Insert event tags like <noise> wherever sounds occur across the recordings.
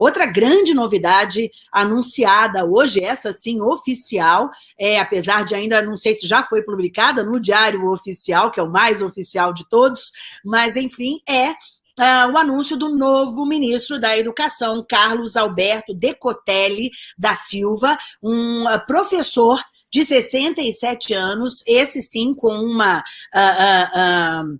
Outra grande novidade anunciada hoje, essa sim oficial, é, apesar de ainda não sei se já foi publicada no Diário Oficial, que é o mais oficial de todos, mas enfim, é Uh, o anúncio do novo ministro da Educação, Carlos Alberto Decotelli da Silva, um uh, professor de 67 anos, esse sim com uma... Uh,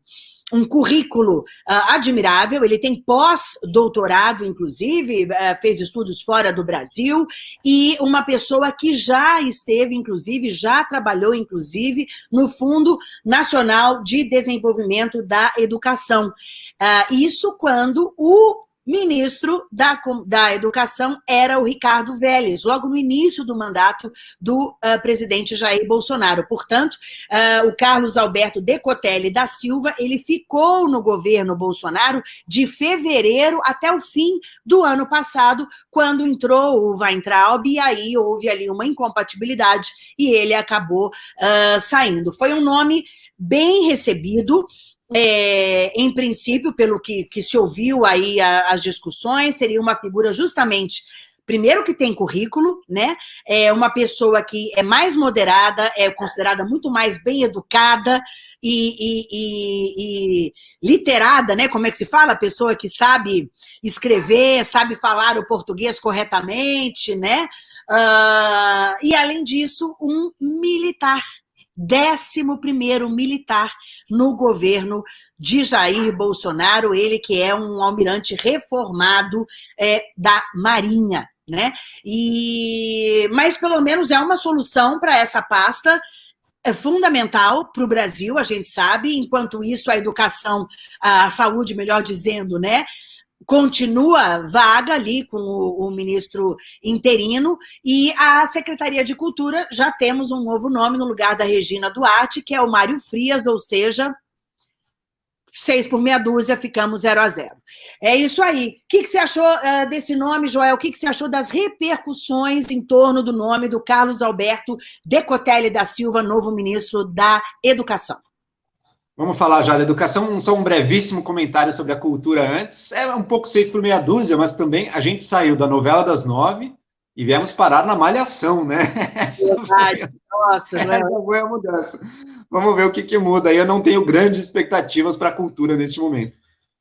um currículo uh, admirável, ele tem pós-doutorado, inclusive, uh, fez estudos fora do Brasil, e uma pessoa que já esteve, inclusive, já trabalhou, inclusive, no Fundo Nacional de Desenvolvimento da Educação. Uh, isso quando o ministro da, da Educação era o Ricardo Vélez, logo no início do mandato do uh, presidente Jair Bolsonaro. Portanto, uh, o Carlos Alberto Decotelli da Silva, ele ficou no governo Bolsonaro de fevereiro até o fim do ano passado, quando entrou o Weintraub, e aí houve ali uma incompatibilidade, e ele acabou uh, saindo. Foi um nome bem recebido, é, em princípio, pelo que, que se ouviu aí a, as discussões, seria uma figura justamente primeiro que tem currículo, né? É uma pessoa que é mais moderada, é considerada muito mais bem educada e, e, e, e, literada, né? Como é que se fala? Pessoa que sabe escrever, sabe falar o português corretamente, né? Uh, e, além disso, um militar, 11º militar no governo de Jair Bolsonaro, ele que é um almirante reformado é, da Marinha. Né? E, mas pelo menos é uma solução para essa pasta é fundamental para o Brasil, a gente sabe, enquanto isso a educação, a saúde, melhor dizendo, né, continua vaga ali com o, o, ministro interino e a Secretaria de Cultura já temos um novo nome no lugar da Regina Duarte, que é o Mário Frias, ou seja, seis por meia dúzia, ficamos zero a zero. É isso aí. O que, que você achou uh, desse nome, Joel? O que, que você achou das repercussões em torno do nome do Carlos Alberto Decotelli da Silva, novo ministro da Educação? Vamos falar já da educação, só um brevíssimo comentário sobre a cultura antes. É um pouco seis por meia dúzia, mas também a gente saiu da novela das nove e viemos parar na malhação, né? <laughs> Essa Verdade. Foi, Nossa, <laughs> essa foi a mudança. Vamos ver o que, que muda. Eu não tenho grandes expectativas para a cultura neste momento.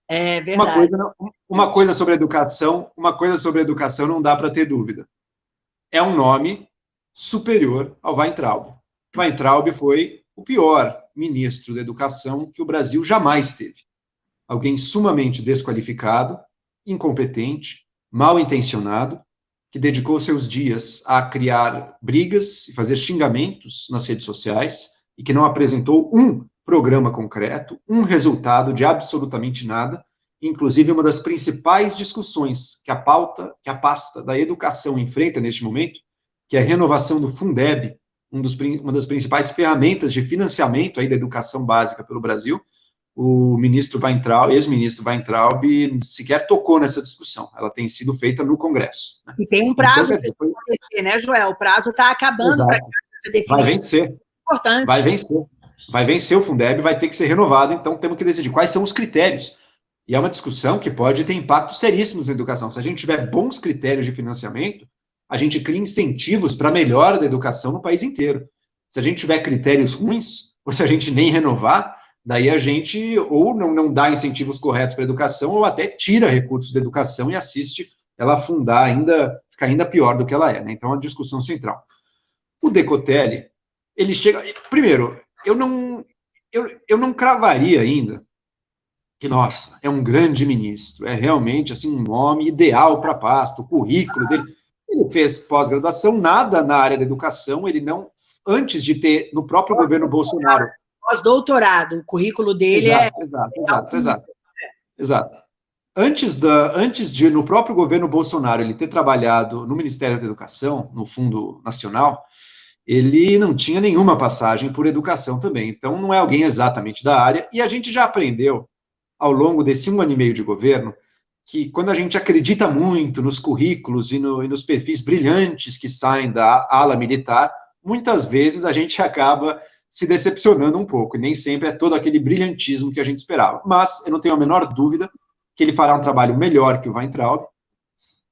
É verdade. Uma coisa, uma coisa sobre educação, uma coisa sobre educação não dá para ter dúvida. É um nome superior ao Weintraub. Weintraub foi o pior ministro da educação que o Brasil jamais teve. Alguém sumamente desqualificado, incompetente, mal intencionado, que dedicou seus dias a criar brigas e fazer xingamentos nas redes sociais e que não apresentou um programa concreto, um resultado de absolutamente nada, inclusive uma das principais discussões que a pauta, que a pasta da educação enfrenta neste momento, que é a renovação do Fundeb, um dos, uma das principais ferramentas de financiamento aí da educação básica pelo Brasil, o ministro Weintraub, ex-ministro Weintraub, sequer tocou nessa discussão. Ela tem sido feita no Congresso. Né? E tem um prazo então, para acontecer, né, Joel? O prazo está acabando para essa definição. Vai vencer. Importante. Vai vencer. Vai vencer o Fundeb, vai ter que ser renovado, então temos que decidir quais são os critérios. E é uma discussão que pode ter impactos seríssimos na educação. Se a gente tiver bons critérios de financiamento, a gente cria incentivos para a melhora da educação no país inteiro. Se a gente tiver critérios ruins, ou se a gente nem renovar, daí a gente ou não, não dá incentivos corretos para a educação, ou até tira recursos da educação e assiste ela afundar ainda, ficar ainda pior do que ela é. Né? Então, é uma discussão central. O Decotelli, ele chega... Primeiro, eu não, eu, eu não cravaria ainda que, nossa, é um grande ministro, é realmente assim um nome ideal para a pasta, o currículo dele ele fez pós-graduação, nada na área da educação, ele não, antes de ter, no próprio governo Bolsonaro... Pós-doutorado, o currículo dele exato, é... Exato, exato, exato, exato. Antes, da, antes de, no próprio governo Bolsonaro, ele ter trabalhado no Ministério da Educação, no Fundo Nacional, ele não tinha nenhuma passagem por educação também. Então, não é alguém exatamente da área. E a gente já aprendeu, ao longo desse um ano e meio de governo, que quando a gente acredita muito nos currículos e, no, e, nos perfis brilhantes que saem da ala militar, muitas vezes a gente acaba se decepcionando um pouco, e nem sempre é todo aquele brilhantismo que a gente esperava. Mas eu não tenho a menor dúvida que ele fará um trabalho melhor que o Weintraub,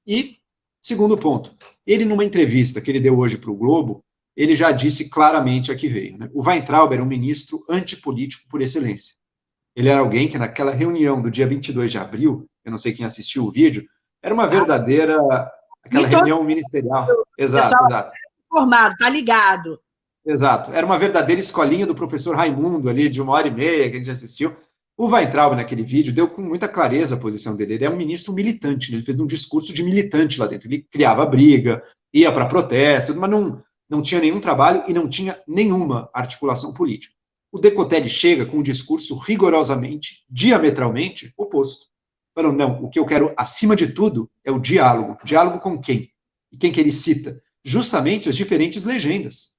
E, segundo ponto, ele numa entrevista que ele deu hoje para o Globo, ele já disse claramente a que veio. Né? O Weintraub era um ministro antipolítico por excelência. Ele era alguém que naquela reunião do dia 22 de abril, eu não sei quem assistiu o vídeo, era uma verdadeira, aquela reunião ministerial. Exato, exato. Formado, tá ligado. Exato. Era uma verdadeira escolinha do professor Raimundo ali, de uma hora e meia, que a gente assistiu. O Weintraub, naquele vídeo, deu com muita clareza a posição dele. Ele é um ministro militante, né? ele fez um discurso de militante lá dentro. Ele criava briga, ia para protesto, mas não, não tinha nenhum trabalho e não tinha nenhuma articulação política. O Decotelli chega com um discurso rigorosamente, diametralmente oposto. Falou, não, o que eu quero, acima de tudo, é o diálogo. Diálogo com quem? E quem que ele cita? Justamente as diferentes legendas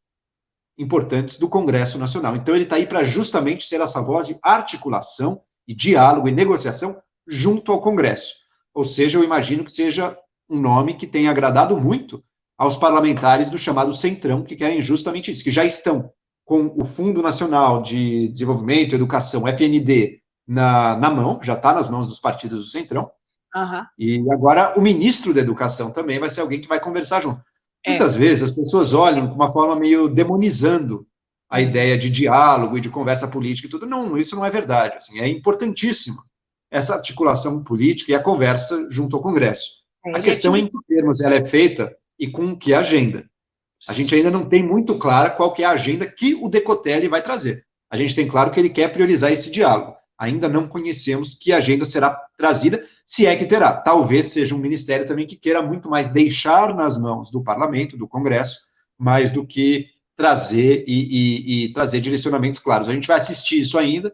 importantes do Congresso Nacional. Então, ele está aí para justamente ser essa voz de articulação e diálogo e negociação junto ao Congresso. Ou seja, eu imagino que seja um nome que tenha agradado muito aos parlamentares do chamado Centrão, que querem justamente isso, que já estão com o Fundo Nacional de Desenvolvimento e Educação, FND, na, na mão, já está nas mãos dos partidos do Centrão. Uhum. E agora o ministro da Educação também vai ser alguém que vai conversar junto. É. Muitas vezes as pessoas olham de uma forma meio demonizando a ideia de diálogo e de conversa política e tudo. Não, isso não é verdade. Assim, é importantíssimo essa articulação política e a conversa junto ao Congresso. É, a questão é, é em que termos ela é feita e com que agenda. A gente ainda não tem muito clara qual que é a agenda que o Decotelli vai trazer. A gente tem claro que ele quer priorizar esse diálogo. Ainda não conhecemos que agenda será trazida, se é que terá. Talvez seja um ministério também que queira muito mais deixar nas mãos do parlamento, do Congresso, mais do que trazer e, e, e trazer direcionamentos claros. A gente vai assistir isso ainda.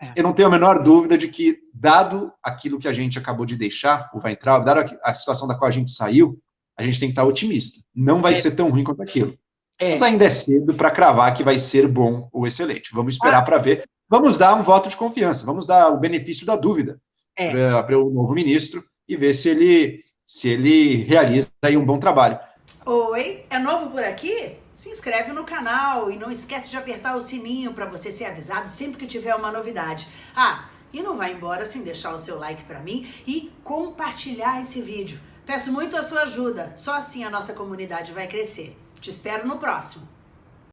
É. Eu não tenho a menor dúvida de que, dado aquilo que a gente acabou de deixar, o Weintraub, dado a situação da qual a gente saiu, a gente tem que estar otimista. Não vai é. ser tão ruim quanto aquilo. É. Mas ainda é cedo para cravar que vai ser bom ou excelente. Vamos esperar ah. para ver. Vamos dar um voto de confiança, vamos dar o benefício da dúvida é. para o novo ministro e ver se ele, se ele realiza aí um bom trabalho. Oi, é novo por aqui? Se inscreve no canal e não esquece de apertar o sininho para você ser avisado sempre que tiver uma novidade. Ah, e não vai embora sem deixar o seu like para mim e compartilhar esse vídeo. Peço muito a sua ajuda, só assim a nossa comunidade vai crescer. Te espero no próximo.